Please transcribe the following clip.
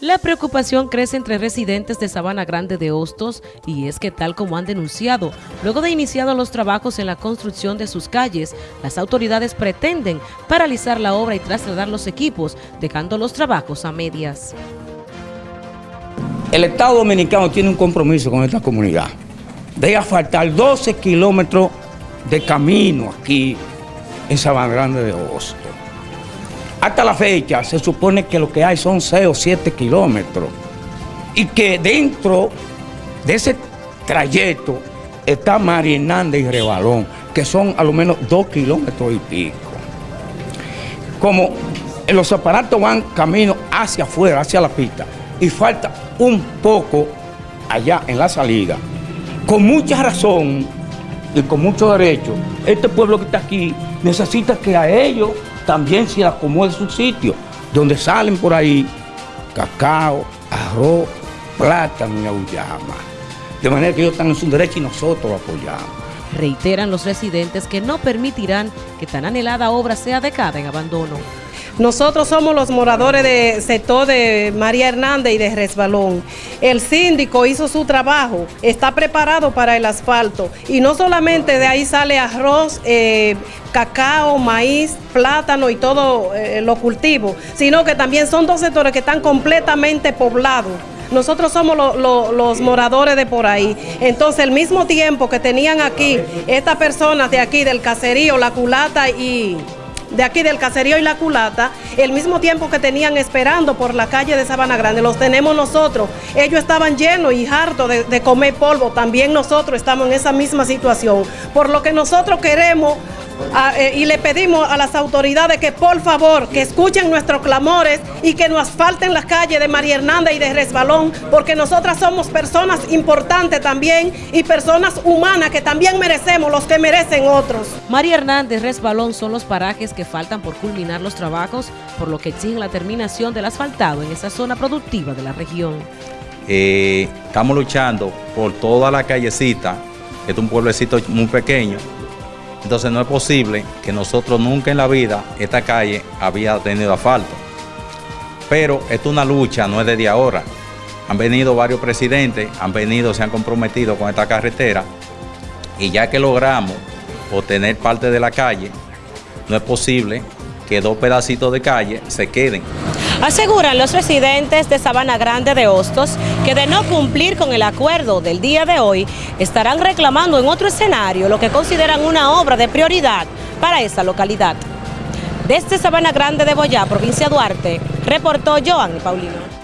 La preocupación crece entre residentes de Sabana Grande de Hostos y es que tal como han denunciado, luego de iniciados los trabajos en la construcción de sus calles, las autoridades pretenden paralizar la obra y trasladar los equipos, dejando los trabajos a medias. El Estado Dominicano tiene un compromiso con esta comunidad de asfaltar 12 kilómetros de camino aquí en Sabana Grande de Hostos. Hasta la fecha se supone que lo que hay son 6 o 7 kilómetros y que dentro de ese trayecto está María y Rebalón, que son a lo menos 2 kilómetros y pico. Como los aparatos van camino hacia afuera, hacia la pista, y falta un poco allá en la salida. Con mucha razón y con mucho derecho, este pueblo que está aquí necesita que a ellos también se acomode su sitio, donde salen por ahí cacao, arroz, plátano y auyama. De manera que ellos están en su derecho y nosotros lo apoyamos. Reiteran los residentes que no permitirán que tan anhelada obra sea dejada en abandono. Nosotros somos los moradores del sector de María Hernández y de Resbalón. El síndico hizo su trabajo, está preparado para el asfalto y no solamente de ahí sale arroz, eh, cacao, maíz, plátano y todo eh, lo cultivo, sino que también son dos sectores que están completamente poblados. Nosotros somos los moradores de por ahí. Entonces, el mismo tiempo que tenían aquí estas personas de aquí, del caserío, la culata y de aquí del caserío y la culata, el mismo tiempo que tenían esperando por la calle de Sabana Grande, los tenemos nosotros. Ellos estaban llenos y hartos de, de comer polvo, también nosotros estamos en esa misma situación. Por lo que nosotros queremos eh, y le pedimos a las autoridades que por favor que escuchen nuestros clamores y que nos asfalten las calles de María Hernández y de Resbalón, porque nosotras somos personas importantes también y personas humanas que también merecemos los que merecen otros. María Hernández, Resbalón son los parajes que faltan por culminar los trabajos, por lo que exigen la terminación del asfaltado en esa zona productiva de la región. Eh, estamos luchando por toda la callecita, que es un pueblecito muy pequeño, entonces no es posible que nosotros nunca en la vida esta calle había tenido asfalto. Pero esto es una lucha, no es desde ahora. Han venido varios presidentes, han venido, se han comprometido con esta carretera y ya que logramos obtener parte de la calle, no es posible que dos pedacitos de calle se queden. Aseguran los residentes de Sabana Grande de Hostos que de no cumplir con el acuerdo del día de hoy, estarán reclamando en otro escenario lo que consideran una obra de prioridad para esa localidad. Desde Sabana Grande de Boyá, provincia de Duarte, reportó Joan Paulino.